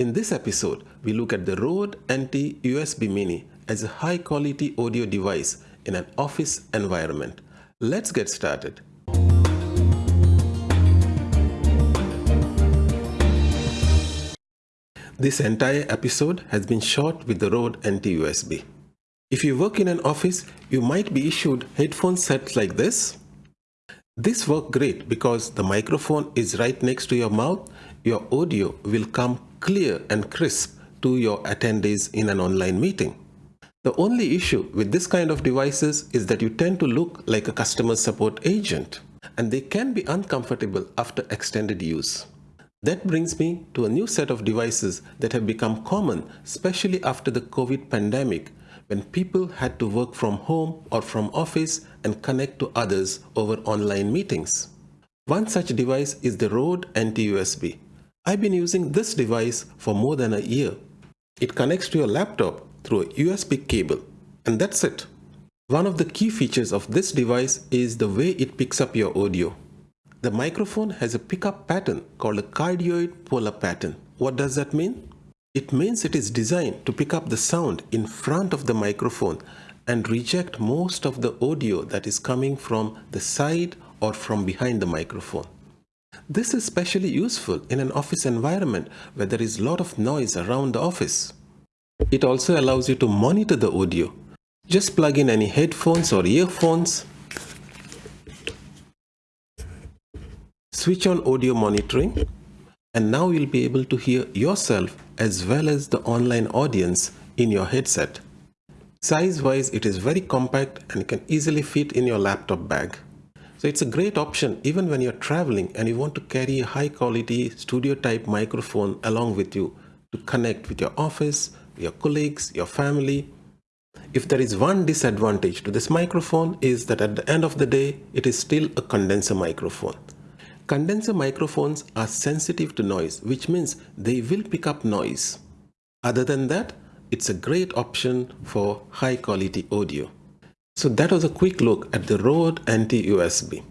In this episode, we look at the Rode NT USB Mini as a high quality audio device in an office environment. Let's get started. This entire episode has been shot with the Rode NT USB. If you work in an office, you might be issued headphone sets like this. This work great because the microphone is right next to your mouth. Your audio will come clear and crisp to your attendees in an online meeting. The only issue with this kind of devices is that you tend to look like a customer support agent and they can be uncomfortable after extended use. That brings me to a new set of devices that have become common, especially after the COVID pandemic, when people had to work from home or from office and connect to others over online meetings. One such device is the Rode NT-USB. I've been using this device for more than a year. It connects to your laptop through a USB cable, and that's it. One of the key features of this device is the way it picks up your audio. The microphone has a pickup pattern called a cardioid polar pattern. What does that mean? It means it is designed to pick up the sound in front of the microphone and reject most of the audio that is coming from the side or from behind the microphone. This is especially useful in an office environment where there is a lot of noise around the office. It also allows you to monitor the audio. Just plug in any headphones or earphones Switch on audio monitoring and now you'll be able to hear yourself as well as the online audience in your headset. Size wise it is very compact and can easily fit in your laptop bag. So it's a great option even when you're traveling and you want to carry a high quality studio type microphone along with you to connect with your office, your colleagues, your family. If there is one disadvantage to this microphone is that at the end of the day, it is still a condenser microphone. Condenser microphones are sensitive to noise, which means they will pick up noise. Other than that, it's a great option for high quality audio. So that was a quick look at the Rode NT-USB.